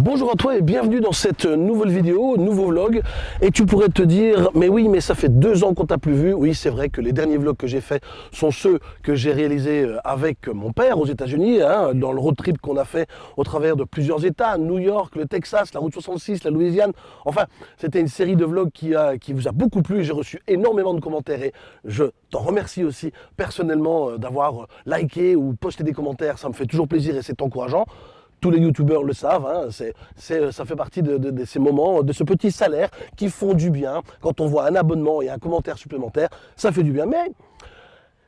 Bonjour à toi et bienvenue dans cette nouvelle vidéo, nouveau vlog. Et tu pourrais te dire, mais oui, mais ça fait deux ans qu'on t'a plus vu. Oui, c'est vrai que les derniers vlogs que j'ai faits sont ceux que j'ai réalisés euh, avec mon père aux États-Unis, hein, dans le road trip qu'on a fait au travers de plusieurs États, New York, le Texas, la route 66, la Louisiane. Enfin, c'était une série de vlogs qui, qui vous a beaucoup plu. J'ai reçu énormément de commentaires et je t'en remercie aussi personnellement euh, d'avoir liké ou posté des commentaires. Ça me fait toujours plaisir et c'est encourageant tous les youtubeurs le savent, hein, ça fait partie de, ces moments, de ce petit salaire qui font du bien. Quand on voit un abonnement et un commentaire supplémentaire, ça fait du bien. Mais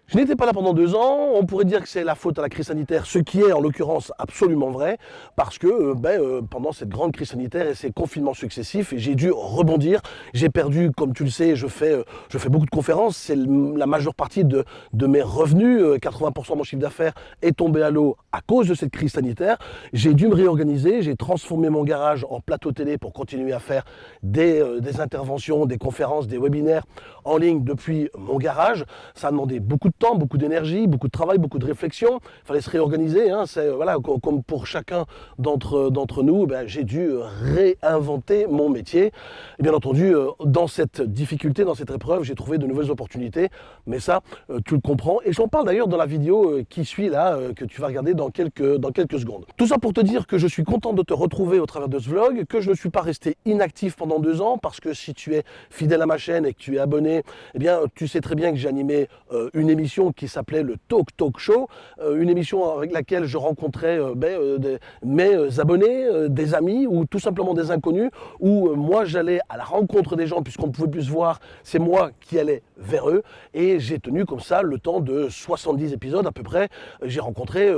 je n'étais pas là pendant deux ans, on pourrait dire que c'est la faute à la crise sanitaire, ce qui est en l'occurrence absolument vrai, parce que euh, ben, euh, pendant cette grande crise sanitaire et ces confinements successifs, j'ai dû rebondir. J'ai perdu, comme tu le sais, je fais, euh, beaucoup de conférences, c'est la majeure partie de, de mes revenus, 80% de mon chiffre d'affaires est tombé à l'eau à cause de cette crise sanitaire. J'ai dû me réorganiser, j'ai transformé mon garage en plateau télé pour continuer à faire des, des interventions, des conférences, des webinaires en ligne depuis mon garage. Ça a demandé beaucoup de temps, beaucoup d'énergie, beaucoup de travail, beaucoup de réflexion. Il fallait se réorganiser. Hein. Voilà, comme pour chacun d'entre nous, ben, j'ai dû réinventer mon métier. Et bien entendu, euh, dans cette difficulté, dans cette épreuve, j'ai trouvé de nouvelles opportunités. Mais ça, euh, tu le comprends. Et j'en parle d'ailleurs dans la vidéo euh, qui suit là, que tu vas regarder dans quelques, dans quelques secondes. Tout ça pour te dire que je suis content de te retrouver au travers de ce vlog, que je ne suis pas resté inactif pendant deux ans, parce que si tu es fidèle à ma chaîne et que tu es abonné, eh bien, tu sais très bien que j'ai animé une émission qui s'appelait le Talk Talk Show, euh, une émission avec laquelle je rencontrais euh, ben, euh, mes abonnés, des amis ou tout simplement des inconnus, où moi j'allais à la rencontre des gens puisqu'on ne pouvait plus se voir, c'est moi qui allais vers eux et j'ai tenu comme ça le temps de 70 épisodes à peu près. J'ai rencontré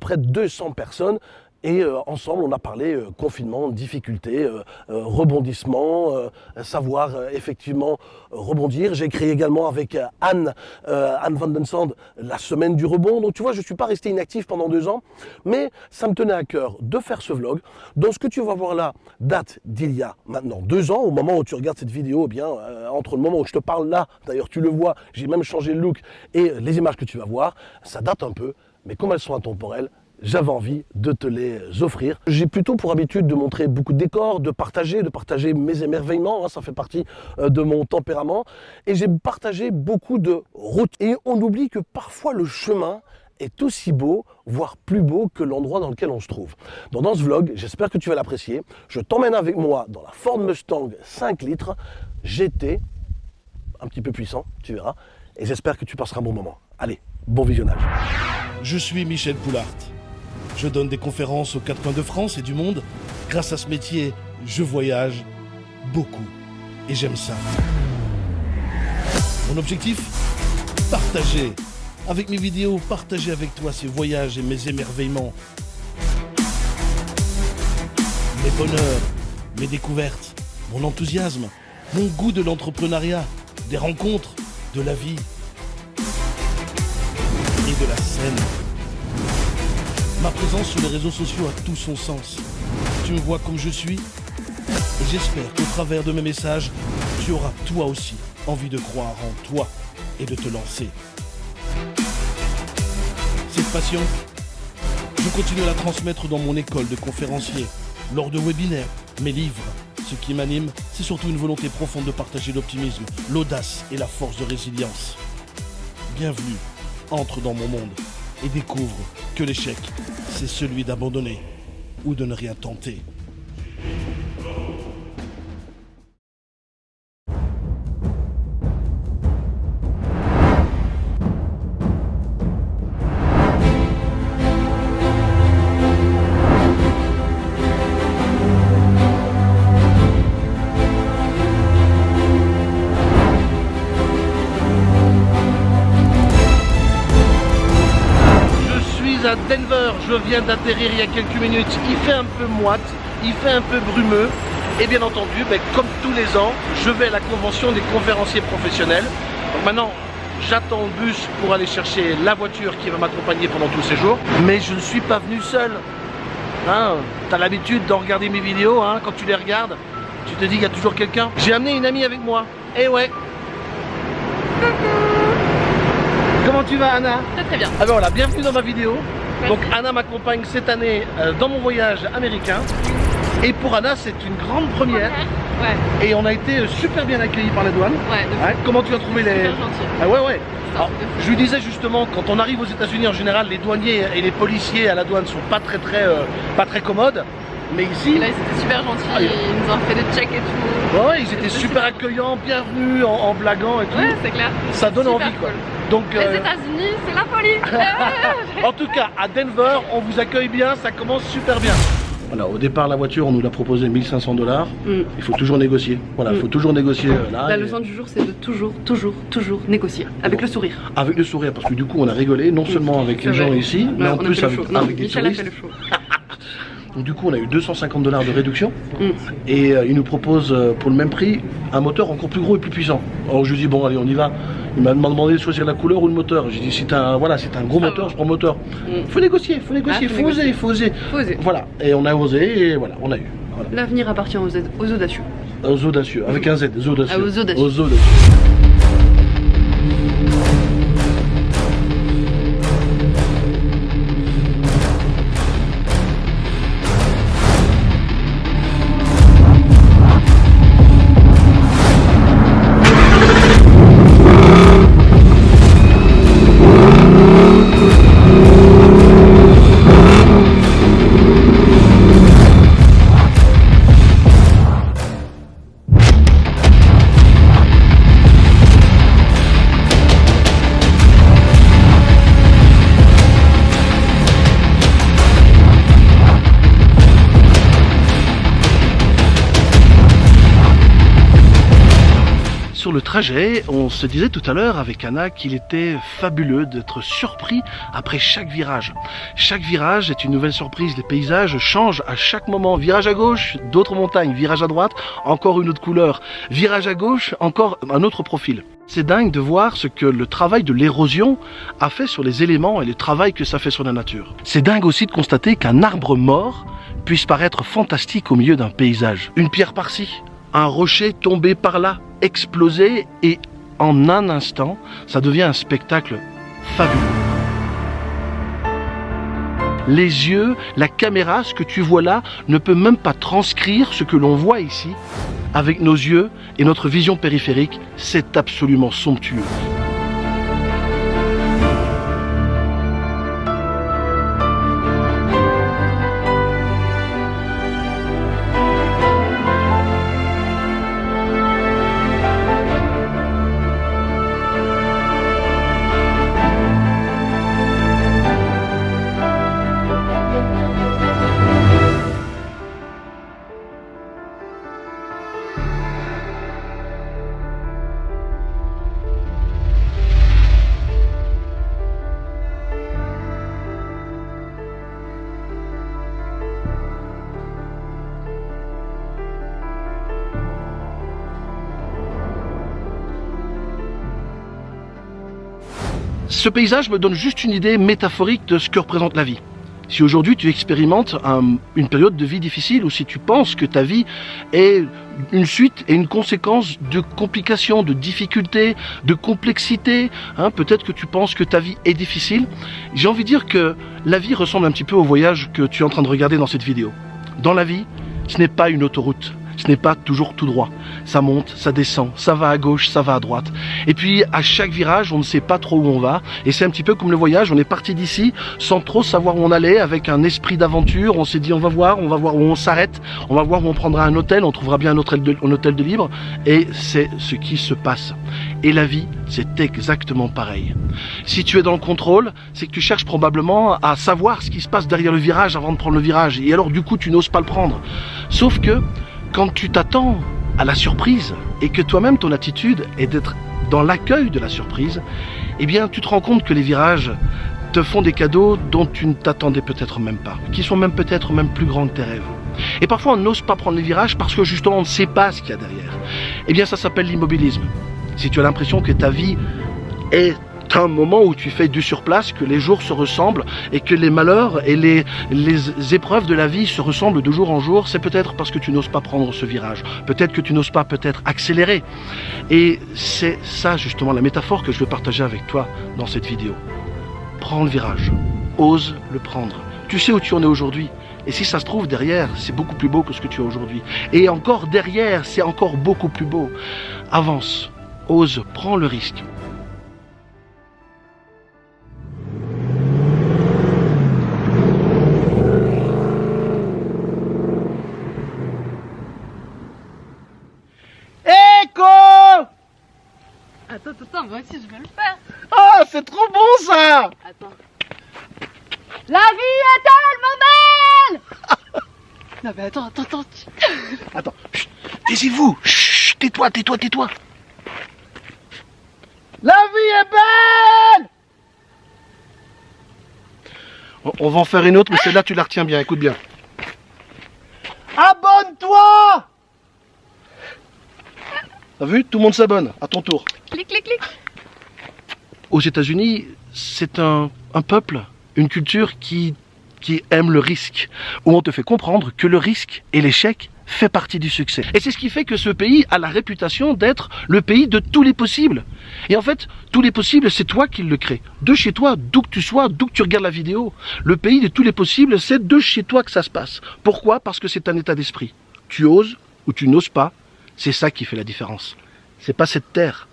près de 200 personnes et euh, ensemble, on a parlé euh, confinement, difficultés, euh, rebondissement, savoir effectivement rebondir. J'ai créé également avec Anne, Anne Van Den Sand, la semaine du rebond. Donc tu vois, je ne suis pas resté inactif pendant deux ans, mais ça me tenait à cœur de faire ce vlog. Dans ce que tu vas voir là, date d'il y a maintenant deux ans, au moment où tu regardes cette vidéo, eh bien entre le moment où je te parle là, d'ailleurs tu le vois, j'ai même changé le look, et les images que tu vas voir, ça date un peu, mais comme elles sont intemporelles, j'avais envie de te les offrir. J'ai plutôt pour habitude de montrer beaucoup de décors, de partager, de partager mes émerveillements, hein, ça fait partie euh, de mon tempérament. Et j'ai partagé beaucoup de routes. Et on oublie que parfois le chemin est aussi beau, voire plus beau que l'endroit dans lequel on se trouve. Donc dans ce vlog, j'espère que tu vas l'apprécier. Je t'emmène avec moi dans la Ford Mustang 5 litres GT, un petit peu puissant, tu verras. Et j'espère que tu passeras un bon moment. Allez, bon visionnage. Je suis Michel Poulart. Je donne des conférences aux quatre coins de France et du monde. Grâce à ce métier, je voyage beaucoup. Et j'aime ça. Mon objectif Partager. Avec mes vidéos, partager avec toi ces voyages et mes émerveillements. Mes bonheurs, mes découvertes, mon enthousiasme, mon goût de l'entrepreneuriat, des rencontres, de la vie et de la scène. Ma présence sur les réseaux sociaux a tout son sens. Tu me vois comme je suis et j'espère qu'au travers de mes messages, tu auras toi aussi envie de croire en toi et de te lancer. Cette passion, je continue à la transmettre dans mon école de conférencier, lors de webinaires, mes livres. Ce qui m'anime, c'est surtout une volonté profonde de partager l'optimisme, l'audace et la force de résilience. Bienvenue, entre dans mon monde et découvre que l'échec, c'est celui d'abandonner ou de ne rien tenter. À Denver, je viens d'atterrir il y a quelques minutes, il fait un peu moite, il fait un peu brumeux et bien entendu, ben, comme tous les ans, je vais à la convention des conférenciers professionnels. Donc maintenant, j'attends le bus pour aller chercher la voiture qui va m'accompagner pendant tous ces jours, mais je ne suis pas venu seul. Hein, tu as l'habitude de regarder mes vidéos, hein, quand tu les regardes, tu te dis qu'il y a toujours quelqu'un. J'ai amené une amie avec moi, et eh ouais Comment tu vas Anna? Très très bien. Alors ah voilà, bienvenue dans ma vidéo. Donc Anna m'accompagne cette année euh, dans mon voyage américain. Et pour Anna, c'est une grande première. Ouais. Et on a été super bien accueillis par la douane. Ouais, Comment tu as trouvé les... Super gentil. Ah ouais, ouais. Alors, je lui disais justement, quand on arrive aux États-Unis en général, les douaniers et les policiers à la douane sont pas très très euh, pas très commodes. Mais ici, Et là, ils étaient super gentils, Ah, il- ils nous ont fait des checks et tout. ouais, ils étaient super super. accueillants, bienvenus, en, en blaguant et tout. Ouais, c'est clair. Ça donne Super envie quoi. cool. Donc, Les euh, États-Unis, c'est la folie. en tout cas, à Denver, on vous accueille bien, ça commence super bien. Voilà, au départ, la voiture, on nous l'a proposé 1500 dollars. Mm. Il faut toujours négocier. Voilà, il Mm. faut toujours négocier euh, là. La et- leçon du jour, c'est de toujours, toujours, toujours négocier avec le sourire. Avec le sourire, parce que du coup, on a rigolé, non seulement avec les gens ici, mais en plus avec, avec des Michel a fait touristes. le show. Donc du coup, on a eu 250 dollars de réduction. Mm. Et euh, il nous propose euh, pour le même prix un moteur encore plus gros et plus puissant. Alors je lui dis bon allez on y va. Il m'a demandé de choisir la couleur ou le moteur. J'ai dit si t'as un, voilà, si un gros Ça moteur, je prends le moteur. Mm. Faut négocier, faut négocier, Ah, faut faut oser, faut oser. Faut oser. Voilà, et on a osé et voilà, on a eu. Voilà. L'avenir appartient aux, aux audacieux. Aux audacieux, avec un Z, aux audacieux. Ah, aux audacieux. Aux on se disait tout à l'heure avec Anna qu'il était fabuleux d'être surpris après chaque virage. Chaque virage est une nouvelle surprise, les paysages changent à chaque moment. Virage à gauche, d'autres montagnes, virage à droite, encore une autre couleur, virage à gauche, encore un autre profil. C'est dingue de voir ce que le travail de l'érosion a fait sur les éléments et le travail que ça fait sur la nature. C'est dingue aussi de constater qu'un arbre mort puisse paraître fantastique au milieu d'un paysage. Une pierre par-ci, un rocher tombé par là, explosé et en un instant, ça devient un spectacle fabuleux. Les yeux, la caméra, ce que tu vois là, ne peut même pas transcrire ce que l'on voit ici. Avec nos yeux et notre vision périphérique, c'est absolument somptueux. Ce paysage me donne juste une idée métaphorique de ce que représente la vie. Si aujourd'hui tu expérimentes un- une période de vie difficile ou si tu penses que ta vie est une suite et une conséquence de complications, de difficultés, de complexité, hein, peut-être que tu penses que ta vie est difficile, j'ai envie de dire que la vie ressemble un petit peu au voyage que tu es en train de regarder dans cette vidéo. Dans la vie, ce n'est pas une autoroute, ce n'est pas toujours tout droit. Ça monte, ça descend, ça va à gauche, ça va à droite. Et puis à chaque virage, on ne sait pas trop où on va. Et c'est un petit peu comme le voyage, on est parti d'ici sans trop savoir où on allait, avec un esprit d'aventure. On s'est dit on va voir, on va voir où on s'arrête, on va voir où on prendra un hôtel, on trouvera bien un hôtel de, de libre. Et c'est ce qui se passe. Et la vie, c'est exactement pareil. Si tu es dans le contrôle, c'est que tu cherches probablement à savoir ce qui se passe derrière le virage avant de prendre le virage. Et alors du coup, tu n'oses pas le prendre. Sauf que quand tu t'attends à la surprise et que toi-même ton attitude est d'être dans l'accueil de la surprise, eh bien tu te rends compte que les virages te font des cadeaux dont tu ne t'attendais peut-être même pas, qui sont même peut-être même plus grands que tes rêves. Et parfois on n'ose pas prendre les virages parce que justement on ne sait pas ce qu'il y a derrière. Eh bien ça s'appelle l'immobilisme. Si tu as l'impression que ta vie est un moment où tu fais du surplace, que les jours se ressemblent et que les malheurs et les, les épreuves de la vie se ressemblent de jour en jour, c'est peut-être parce que tu n'oses pas prendre ce virage. Peut-être que tu n'oses pas peut-être accélérer. Et c'est ça justement la métaphore que je veux partager avec toi dans cette vidéo. Prends le virage. Ose le prendre. Tu sais où tu en es aujourd'hui. Et si ça se trouve, derrière, c'est beaucoup plus beau que ce que tu as aujourd'hui. Et encore derrière, c'est encore beaucoup plus beau. Avance, ose, prends le risque. Attends, attends, moi aussi je veux le faire. Ah, c'est trop bon ça Attends. La vie est tellement belle Non mais attends, attends, attends. Attends, taisez-vous Tais-toi, tais-toi, tais-toi La vie est belle on, on va en faire une autre, mais celle-là, tu la retiens bien, écoute bien. Abonne-toi T'as vu Tout le monde s'abonne, à ton tour. Clic, clic, clic. Aux États-Unis, c'est un, un peuple, une culture qui, qui aime le risque, où on te fait comprendre que le risque et l'échec fait partie du succès. Et c'est ce qui fait que ce pays a la réputation d'être le pays de tous les possibles. Et en fait, tous les possibles, c'est toi qui le crée. De chez toi, d'où que tu sois, d'où que tu regardes la vidéo. Le pays de tous les possibles, c'est de chez toi que ça se passe. Pourquoi? Parce que c'est un état d'esprit. Tu oses ou tu n'oses pas, c'est ça qui fait la différence. C'est pas cette terre,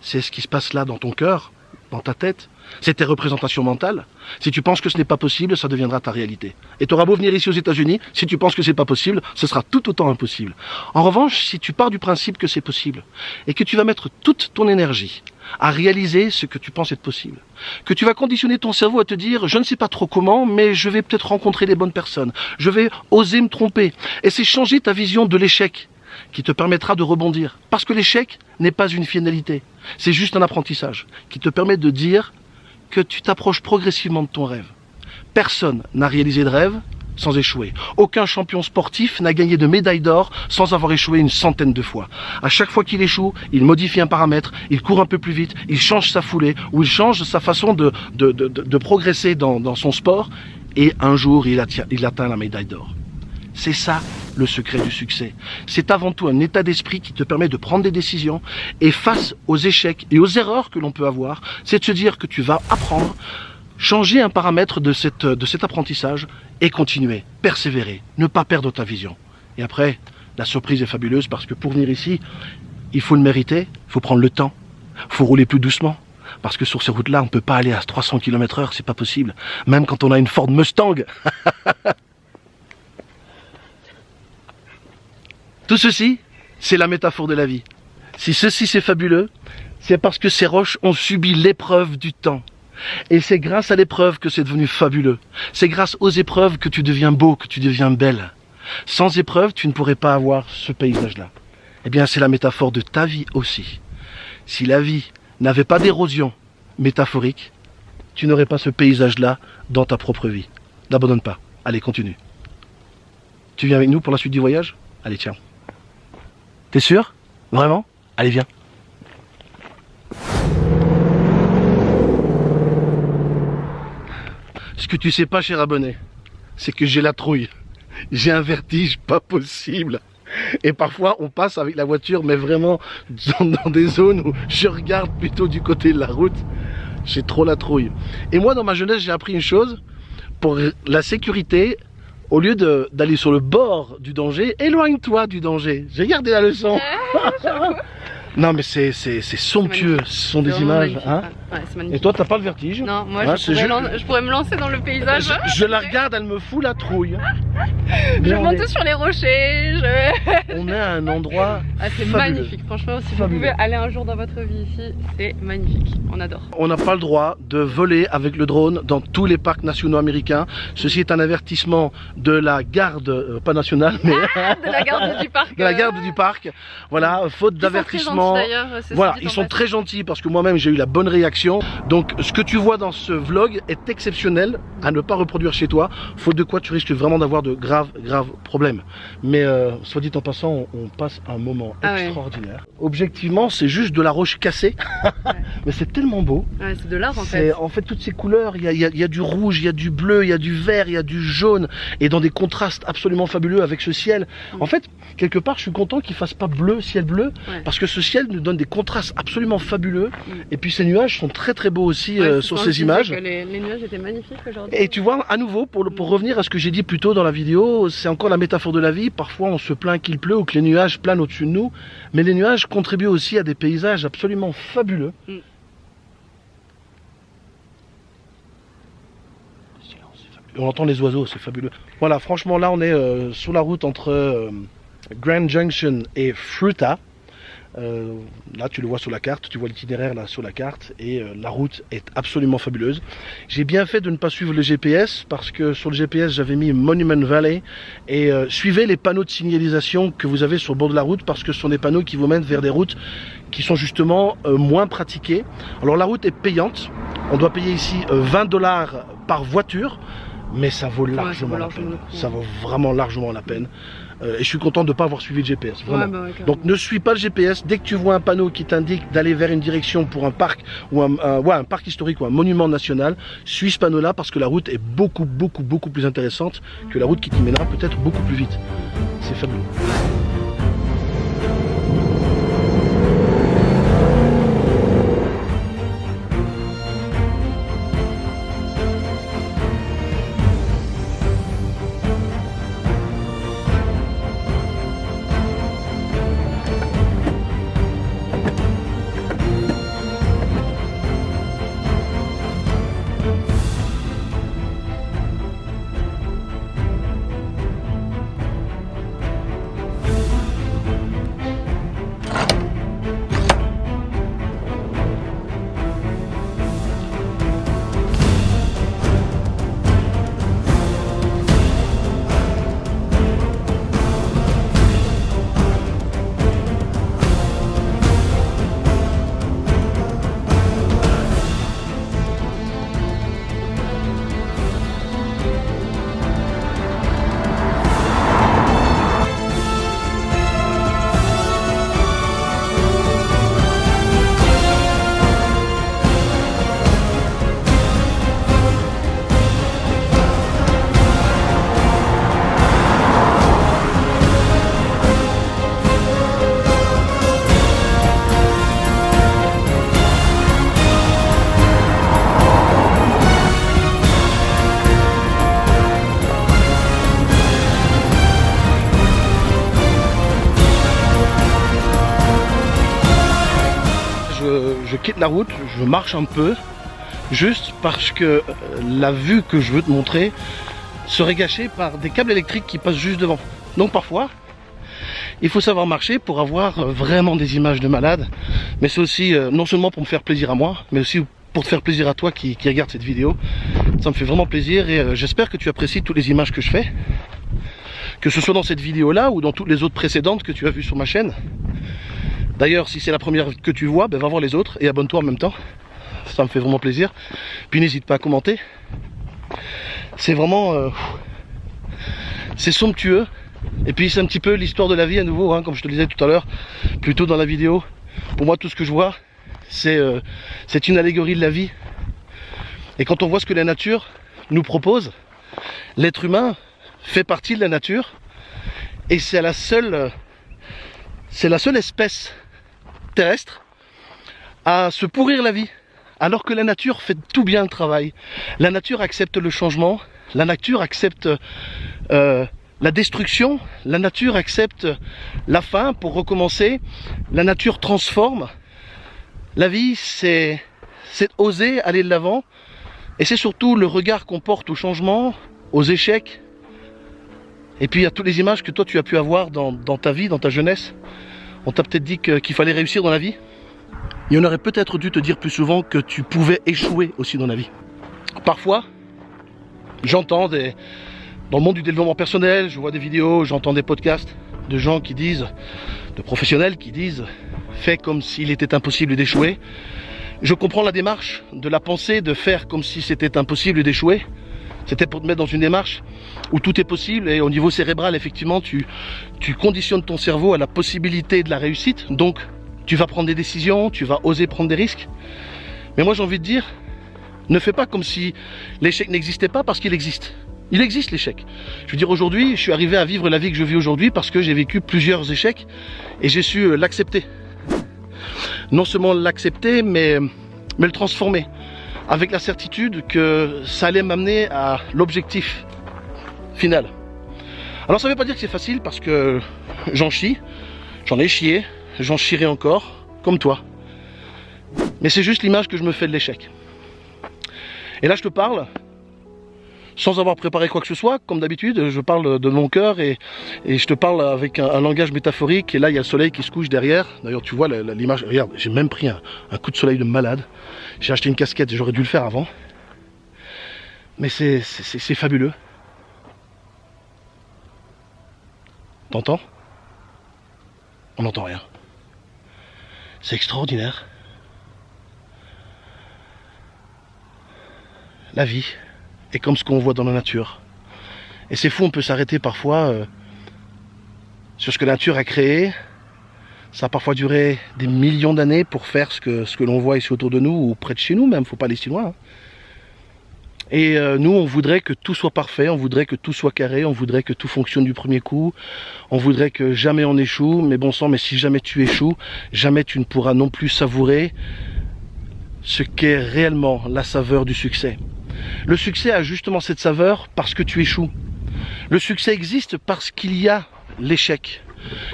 c'est ce qui se passe là dans ton cœur, dans ta tête. C'est tes représentations mentales. Si tu penses que ce n'est pas possible, ça deviendra ta réalité. Et tu auras beau venir ici aux États-Unis, si tu penses que c'est pas possible, ce sera tout autant impossible. En revanche, si tu pars du principe que c'est possible et que tu vas mettre toute ton énergie à réaliser ce que tu penses être possible, que tu vas conditionner ton cerveau à te dire je ne sais pas trop comment, mais je vais peut-être rencontrer les bonnes personnes, je vais oser me tromper, et c'est changer ta vision de l'échec qui te permettra de rebondir. Parce que l'échec n'est pas une finalité, c'est juste un apprentissage qui te permet de dire que tu t'approches progressivement de ton rêve. Personne n'a réalisé de rêve sans échouer. Aucun champion sportif n'a gagné de médaille d'or sans avoir échoué une centaine de fois. À chaque fois qu'il échoue, il modifie un paramètre, il court un peu plus vite, il change sa foulée ou il change sa façon de, progresser dans, son sport et un jour il atteint la médaille d'or. C'est ça le secret du succès. C'est avant tout un état d'esprit qui te permet de prendre des décisions et face aux échecs et aux erreurs que l'on peut avoir, c'est de se dire que tu vas apprendre, changer un paramètre de, cette, de cet apprentissage et continuer, persévérer, ne pas perdre ta vision. Et après, la surprise est fabuleuse parce que pour venir ici, il faut le mériter, il faut prendre le temps, il faut rouler plus doucement. Parce que sur ces routes-là, on ne peut pas aller à 300 km heure, c'est pas possible. Même quand on a une Ford Mustang. Tout ceci, c'est la métaphore de la vie. Si ceci c'est fabuleux, c'est parce que ces roches ont subi l'épreuve du temps. Et c'est grâce à l'épreuve que c'est devenu fabuleux. C'est grâce aux épreuves que tu deviens beau, que tu deviens belle. Sans épreuve, tu ne pourrais pas avoir ce paysage-là. Eh bien, c'est la métaphore de ta vie aussi. Si la vie n'avait pas d'érosion métaphorique, tu n'aurais pas ce paysage-là dans ta propre vie. N'abandonne pas. Allez, continue. Tu viens avec nous pour la suite du voyage? Allez, tiens. T'es sûr? Vraiment? Allez, viens. Ce que tu sais pas, cher abonné, c'est que j'ai la trouille. J'ai un vertige pas possible. Et parfois, on passe avec la voiture, mais vraiment dans, des zones où je regarde plutôt du côté de la route. J'ai trop la trouille. Et moi, dans ma jeunesse, j'ai appris une chose. Pour la sécurité, au lieu d'aller sur le bord du danger, éloigne-toi du danger. J'ai gardé la leçon. non mais c'est somptueux, ce sont des images. Hein ouais, Et toi t'as pas le vertige Non, moi ouais, je, pourrais je, pourrais me lancer dans le paysage. Je, je la regarde, elle me fout la trouille. je monte est... sur les rochers. on est à un endroit ah, C'est magnifique, franchement si fabuleux. vous pouvez aller un jour dans votre vie ici, c'est magnifique, on adore. On n'a pas le droit de voler avec le drone dans tous les parcs nationaux américains. Ceci est un avertissement de la garde, euh, pas nationale, mais ah, de la garde du parc. de la garde du parc. Voilà, faute d'avertissement. Voilà, ils sont très gentils parce que moi-même j'ai eu la bonne réaction. Donc ce que tu vois dans ce vlog est exceptionnel à ne pas reproduire chez toi, faute de quoi tu risques vraiment d'avoir de graves, graves problèmes. Mais euh, soit dit en passant, on passe un moment Ah ouais. extraordinaire. Objectivement, c'est juste de la roche cassée, mais c'est tellement beau. Ouais, c'est de l'art en fait. en fait toutes ces couleurs. Il y a, il y a- il y a du rouge, il y a du bleu, il y a du vert, il y a du jaune, et dans des contrastes absolument fabuleux avec ce ciel. Mm. En fait, quelque part, je suis content qu'il fasse pas bleu, ciel bleu, parce que ce ciel nous donne des contrastes absolument fabuleux. Mm. Et puis ces nuages sont très très beaux aussi euh, sur ces images. que Les, les nuages étaient magnifiques aujourd'hui. Et tu vois, à nouveau, pour, le- pour revenir à ce que j'ai dit plus tôt dans la c'est encore la métaphore de la vie. Parfois, on se plaint qu'il pleut ou que les nuages planent au-dessus de nous. Mais les nuages contribuent aussi à des paysages absolument fabuleux. On entend les oiseaux, c'est fabuleux. Voilà, franchement, là, on est euh, sur la route entre euh, Grand Junction et Fruta. Euh, là, tu le vois sur la carte, tu vois l'itinéraire là sur la carte et euh, la route est absolument fabuleuse. J'ai bien fait de ne pas suivre le GPS parce que sur le GPS j'avais mis Monument Valley et euh, suivez les panneaux de signalisation que vous avez sur le bord de la route parce que ce sont des panneaux qui vous mènent vers des routes qui sont justement euh, moins pratiquées. Alors la route est payante, on doit payer ici euh, 20 dollars par voiture, mais ça vaut largement, la peine. Ça vaut vraiment largement la peine. Euh, et je suis content de ne pas avoir suivi le GPS. Vraiment. Ouais, bah ouais. Donc ne suis pas le GPS. Dès que tu vois un panneau qui t'indique d'aller vers une direction pour un parc ou un, un- ouais, un parc historique ou un monument national, suis ce panneau-là parce que la route est beaucoup, beaucoup, beaucoup plus intéressante que la route qui t'y mènera peut-être beaucoup plus vite. C'est fabuleux. Route, je marche un peu, juste parce que euh, la vue que je veux te montrer serait gâchée par des câbles électriques qui passent juste devant. Donc parfois, il faut savoir marcher pour avoir euh, vraiment des images de malade. Mais c'est aussi euh, non seulement pour me faire plaisir à moi, mais aussi pour te faire plaisir à toi qui, regarde cette vidéo. Ça me fait vraiment plaisir et j'espère que tu apprécies toutes les images que je fais. Que ce soit dans cette vidéo là ou dans toutes les autres précédentes que tu as vues sur ma chaîne. D'ailleurs, si c'est la première que tu vois, ben va voir les autres et abonne-toi en même temps. Ça me fait vraiment plaisir. Puis n'hésite pas à commenter. C'est vraiment... euh, c'est somptueux. Et puis c'est un petit peu l'histoire de la vie à nouveau, hein, comme je te le disais tout à l'heure, plutôt dans la vidéo. Pour moi, tout ce que je vois, c'est euh, une allégorie de la vie. Et quand on voit ce que la nature nous propose, l'être humain fait partie de la nature. Et c'est la seule... c'est la seule espèce terrestre à se pourrir la vie, alors que la nature fait tout bien le travail. La nature accepte le changement, la nature accepte euh, la destruction, la nature accepte la fin pour recommencer, la nature transforme. La vie, c'est oser aller de l'avant, et c'est surtout le regard qu'on porte au changement, aux échecs, et puis à toutes les images que toi tu as pu avoir dans ta vie, dans ta jeunesse. On t'a peut-être dit qu'il fallait réussir dans la vie? Et on aurait peut-être dû te dire plus souvent que tu pouvais échouer aussi dans la vie. Parfois, j'entends des... Dans le monde du développement personnel, je vois des vidéos, j'entends des podcasts de gens qui disent, de professionnels qui disent, fais comme s'il était impossible d'échouer. Je comprends la démarche de la pensée de faire comme si c'était impossible d'échouer. C'était pour te mettre dans une démarche où tout est possible et au niveau cérébral, effectivement, tu, conditionnes ton cerveau à la possibilité de la réussite. Donc, tu vas prendre des décisions, tu vas oser prendre des risques. Mais moi, j'ai envie de dire, ne fais pas comme si l'échec n'existait pas parce qu'il existe. Il existe l'échec. Je veux dire, aujourd'hui, je suis arrivé à vivre la vie que je vis aujourd'hui parce que j'ai vécu plusieurs échecs et j'ai su euh, l'accepter. Non seulement l'accepter, mais, mais le transformer avec la certitude que ça allait m'amener à l'objectif final. Alors ça ne veut pas dire que c'est facile parce que j'en chie, j'en ai chié, j'en chierai encore, comme toi. Mais c'est juste l'image que je me fais de l'échec. Et là je te parle sans avoir préparé quoi que ce soit, comme d'habitude, je parle de mon cœur et, je te parle avec un, langage métaphorique. Et là, il y a le soleil qui se couche derrière. D'ailleurs, tu vois l'image. Regarde, j'ai même pris un, un, coup de soleil de malade. J'ai acheté une casquette, j'aurais dû le faire avant. Mais c'est fabuleux. T'entends? On n'entend rien. C'est extraordinaire. La vie est comme ce qu'on voit dans la nature. Et c'est fou, on peut s'arrêter parfois euh, sur ce que la nature a créé. Ça a parfois duré des millions d'années pour faire ce que, ce que l'on voit ici autour de nous, ou près de chez nous même, faut pas aller si loin. Hein. Et euh, nous, on voudrait que tout soit parfait, on voudrait que tout soit carré, on voudrait que tout fonctionne du premier coup, on voudrait que jamais on échoue, mais bon sang, mais si jamais tu échoues, jamais tu ne pourras non plus savourer ce qu'est réellement la saveur du succès. Le succès a justement cette saveur parce que tu échoues. Le succès existe parce qu'il y a l'échec.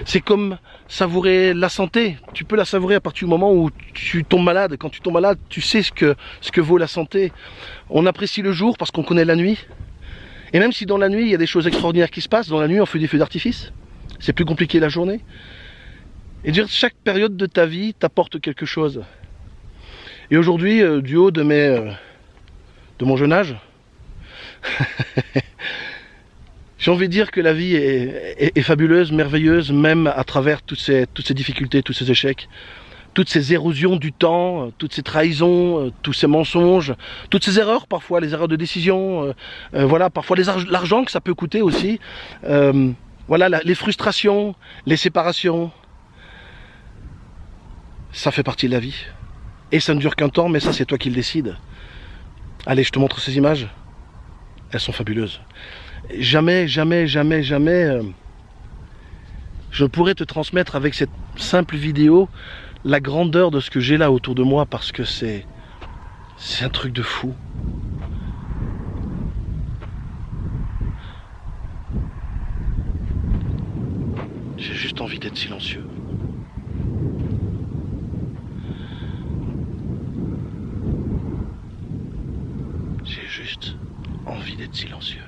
C'est comme savourer la santé. Tu peux la savourer à partir du moment où tu tombes malade. Quand tu tombes malade, tu sais ce que, vaut la santé. On apprécie le jour parce qu'on connaît la nuit. Et même si dans la nuit, il y a des choses extraordinaires qui se passent, dans la nuit, on fait des feux d'artifice. C'est plus compliqué la journée. Et dire chaque période de ta vie t'apporte quelque chose. Et aujourd'hui, euh, du haut de mes... Euh, de mon jeune âge. J'ai envie de dire que la vie est, fabuleuse, merveilleuse, même à travers toutes ces, difficultés, tous ces échecs, toutes ces érosions du temps, toutes ces trahisons, tous ces mensonges, toutes ces erreurs parfois, les erreurs de décision, euh, euh, voilà, parfois l'argent que ça peut coûter aussi, euh, voilà, les frustrations, les séparations, ça fait partie de la vie. Et ça ne dure qu'un temps, mais ça c'est toi qui le décides. Allez, je te montre ces images. Elles sont fabuleuses. Jamais, jamais, jamais, jamais, euh, je pourrais te transmettre avec cette simple vidéo la grandeur de ce que j'ai là autour de moi parce que c'est c'est un truc de fou. J'ai juste envie d'être silencieux. Envie d'être silencieux.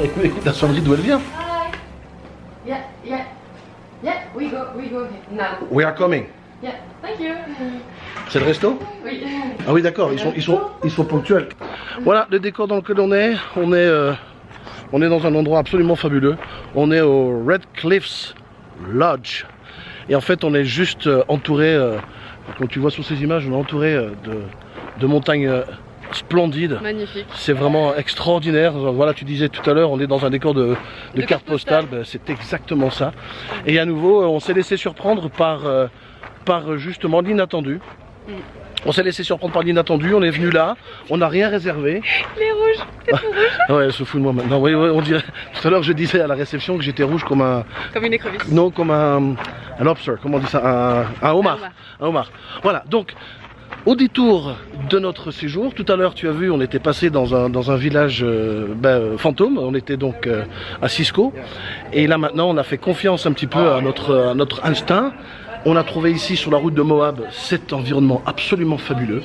la sonnerie d'où elle vient. Hi. Yeah, yeah. Yeah, we go, we go now. We are coming. Yeah, thank you. C'est le resto Oui. Ah oui d'accord, ils sont, ils, sont, ils sont ponctuels. Voilà le décor dans lequel on est. On est, euh, on est dans un endroit absolument fabuleux. On est au Red Cliffs Lodge. Et en fait on est juste euh, entouré, euh, comme tu vois sur ces images, on est entouré euh, de, de montagnes splendides. Magnifique. C'est vraiment extraordinaire. Voilà, tu disais tout à l'heure, on est dans un décor de, de De carte postale. Ben, c'est exactement ça. Et à nouveau, euh, on s'est laissé surprendre par, euh, par euh, justement l'inattendu. Mm. On s'est laissé surprendre par l'inattendu. On est venu là, on n'a rien réservé. Les rouges, Ouais, elle se fout de moi maintenant. Oui, oui, on dirait. Tout à l'heure, je disais à la réception que j'étais rouge comme un. comme une écrevisse. Non, comme un. Un lobster, comment on dit ça Un, un homard. Un homard. Voilà, donc. Au détour de notre séjour, tout à l'heure tu as vu, on était passé dans un, village euh, ben, euh, fantôme, on était donc euh, à Cisco, et là maintenant on a fait confiance un petit peu à notre instinct. On a trouvé ici sur la route de Moab cet environnement absolument fabuleux.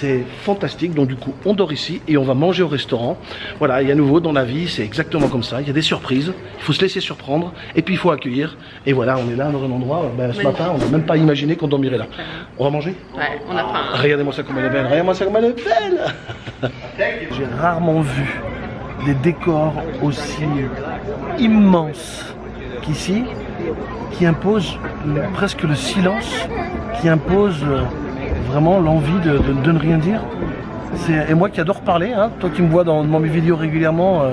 C'est fantastique, donc du coup on dort ici et on va manger au restaurant. Voilà, et à nouveau dans la vie c'est exactement comme ça, il y a des surprises, il faut se laisser surprendre et puis il faut accueillir. Et voilà, on est là dans un endroit, ben, ce matin on n'a même pas imaginé qu'on dormirait là. On va manger? Ouais, on a faim. Regardez-moi ça comme elle est belle, regardez-moi ça comme elle est belle. J'ai rarement vu des décors aussi immenses qu'ici, qui imposent presque le silence, qui imposent vraiment l'envie de, de- de ne rien dire. Et moi qui adore parler, hein, toi qui me vois dans, dans mes vidéos régulièrement, euh,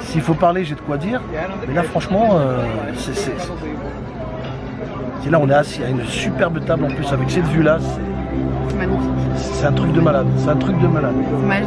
s'il faut parler, j'ai de quoi dire. Mais là, franchement, euh, c'est- c'est là, on est assis à une superbe table en plus avec cette vue-là. c'est- C'est magnifique. c'est un truc de malade, c'est un truc de malade. C'est magique.